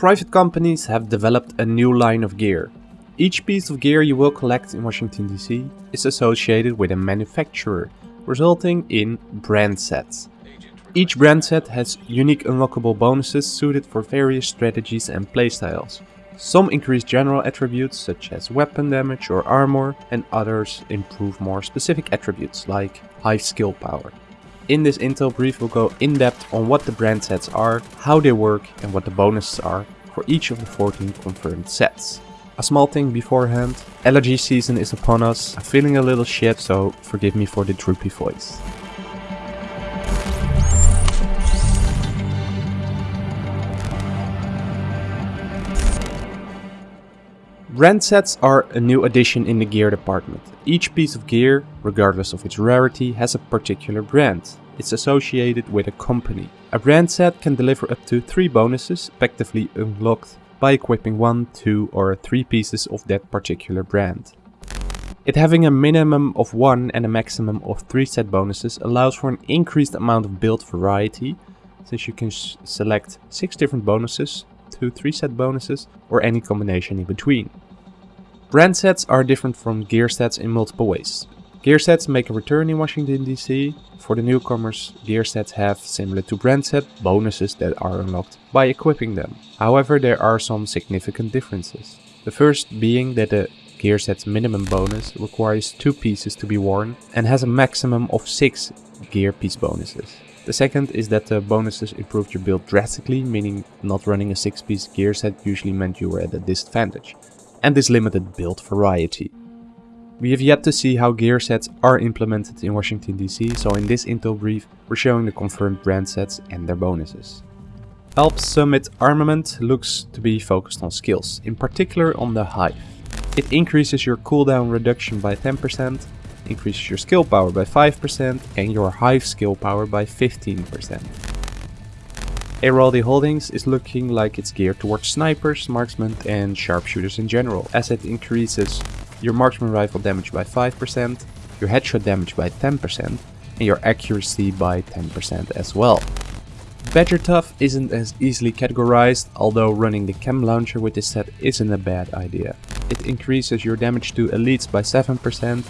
Private companies have developed a new line of gear. Each piece of gear you will collect in Washington DC is associated with a manufacturer, resulting in brand sets. Each brand set has unique unlockable bonuses suited for various strategies and playstyles. Some increase general attributes such as weapon damage or armor and others improve more specific attributes like high skill power. In this intel brief we'll go in depth on what the brand sets are, how they work and what the bonuses are for each of the 14 confirmed sets. A small thing beforehand, allergy season is upon us, I'm feeling a little shit so forgive me for the droopy voice. Brand sets are a new addition in the gear department. Each piece of gear, regardless of its rarity, has a particular brand. It's associated with a company. A brand set can deliver up to 3 bonuses, effectively unlocked by equipping 1, 2 or 3 pieces of that particular brand. It having a minimum of 1 and a maximum of 3 set bonuses allows for an increased amount of build variety, since you can select 6 different bonuses to 3 set bonuses or any combination in between. Brand sets are different from gear sets in multiple ways. Gear sets make a return in Washington DC. For the newcomers, gear sets have, similar to brand set, bonuses that are unlocked by equipping them. However, there are some significant differences. The first being that the gear set's minimum bonus requires 2 pieces to be worn and has a maximum of 6 gear piece bonuses. The second is that the bonuses improved your build drastically, meaning not running a 6 piece gear set usually meant you were at a disadvantage, and this limited build variety. We have yet to see how gear sets are implemented in Washington DC, so in this intel brief we're showing the confirmed brand sets and their bonuses. Alps Summit Armament looks to be focused on skills, in particular on the Hive. It increases your cooldown reduction by 10%, increases your skill power by 5% and your hive skill power by 15%. Airaldi Holdings is looking like it's geared towards snipers, marksmen and sharpshooters in general, as it increases your marksman rifle damage by 5%, your headshot damage by 10% and your accuracy by 10% as well. Badger Tuff isn't as easily categorized, although running the chem launcher with this set isn't a bad idea. It increases your damage to elites by 7%,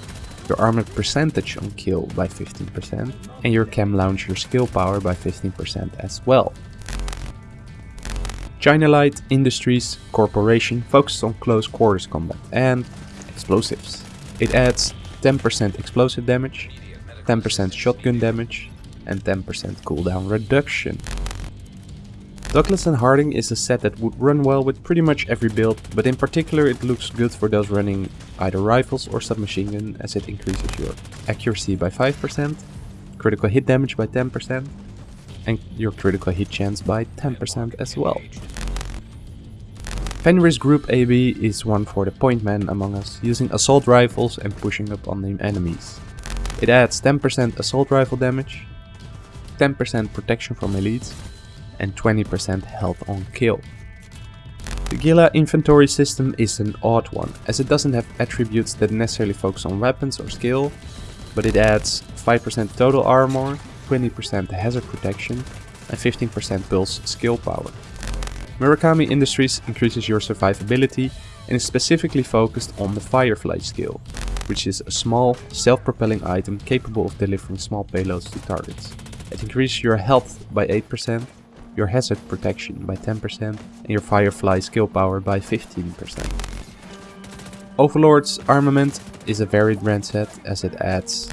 your armor percentage on kill by 15% and your chem launcher skill power by 15% as well. China Light Industries Corporation focuses on close quarters combat and explosives. It adds 10% explosive damage, 10% shotgun damage and 10% cooldown reduction. Douglas and Harding is a set that would run well with pretty much every build, but in particular it looks good for those running either rifles or submachine gun as it increases your accuracy by 5%, critical hit damage by 10%, and your critical hit chance by 10% as well. Fenris Group AB is one for the point man among us, using assault rifles and pushing up on the enemies. It adds 10% assault rifle damage, 10% protection from elites, and 20% health on kill. The Gila inventory system is an odd one, as it doesn't have attributes that necessarily focus on weapons or skill, but it adds 5% total armor, 20% hazard protection, and 15% pulse skill power. Murakami Industries increases your survivability and is specifically focused on the Firefly skill, which is a small, self-propelling item capable of delivering small payloads to targets. It increases your health by 8%, your hazard protection by 10% and your Firefly skill power by 15%. Overlord's armament is a varied brand set as it adds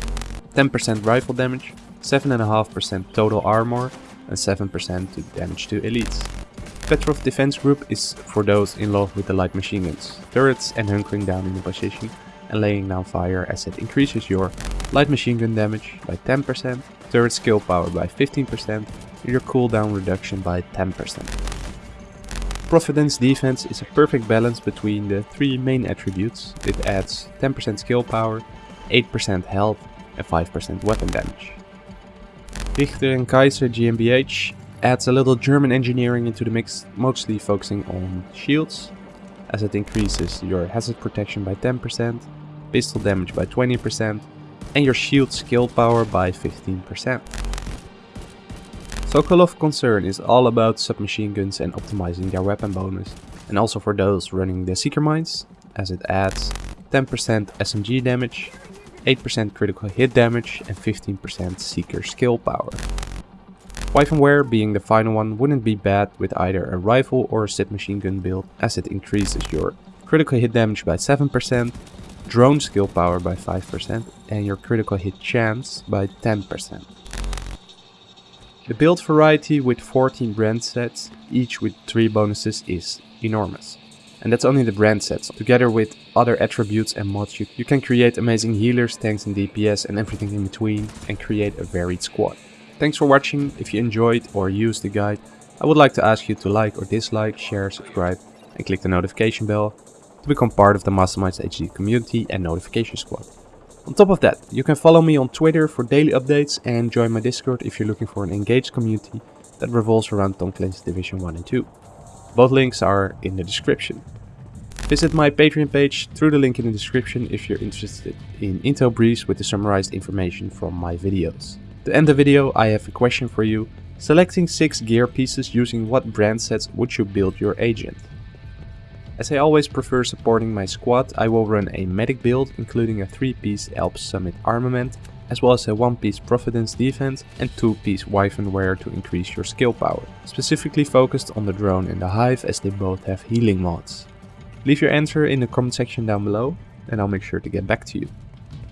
10% rifle damage, 7.5% total armor and 7% to damage to elites. Petrov Defense Group is for those in love with the light machine guns, turrets and hunkering down in a position and laying down fire as it increases your light machine gun damage by 10%, turret skill power by 15% your cooldown reduction by 10%. Providence Defense is a perfect balance between the three main attributes. It adds 10% skill power, 8% health and 5% weapon damage. Richter and Kaiser GmbH adds a little German engineering into the mix, mostly focusing on shields, as it increases your hazard protection by 10%, pistol damage by 20%, and your shield skill power by 15%. Sokolov Concern is all about submachine guns and optimizing their weapon bonus, and also for those running the Seeker Mines, as it adds 10% SMG damage, 8% critical hit damage and 15% Seeker skill power. Wyvern Wear being the final one wouldn't be bad with either a rifle or a submachine gun build as it increases your critical hit damage by 7%, drone skill power by 5% and your critical hit chance by 10%. The build variety with 14 brand sets, each with 3 bonuses is enormous. And that's only the brand sets. Together with other attributes and mods, you, you can create amazing healers, tanks and DPS and everything in between and create a varied squad. Thanks for watching. If you enjoyed or used the guide, I would like to ask you to like or dislike, share, subscribe and click the notification bell to become part of the Masterminds HD community and notification squad. On top of that, you can follow me on Twitter for daily updates and join my Discord if you're looking for an engaged community that revolves around Tom Clancy's Division 1 and 2. Both links are in the description. Visit my Patreon page through the link in the description if you're interested in intel briefs with the summarized information from my videos. To end the video I have a question for you. Selecting 6 gear pieces using what brand sets would you build your agent? As I always prefer supporting my squad, I will run a medic build including a 3-piece Alps Summit armament as well as a 1-piece Providence defense and 2-piece Wyvern Wear to increase your skill power, specifically focused on the drone and the hive as they both have healing mods. Leave your answer in the comment section down below and I'll make sure to get back to you.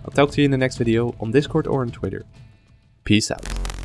I'll talk to you in the next video on Discord or on Twitter. Peace out.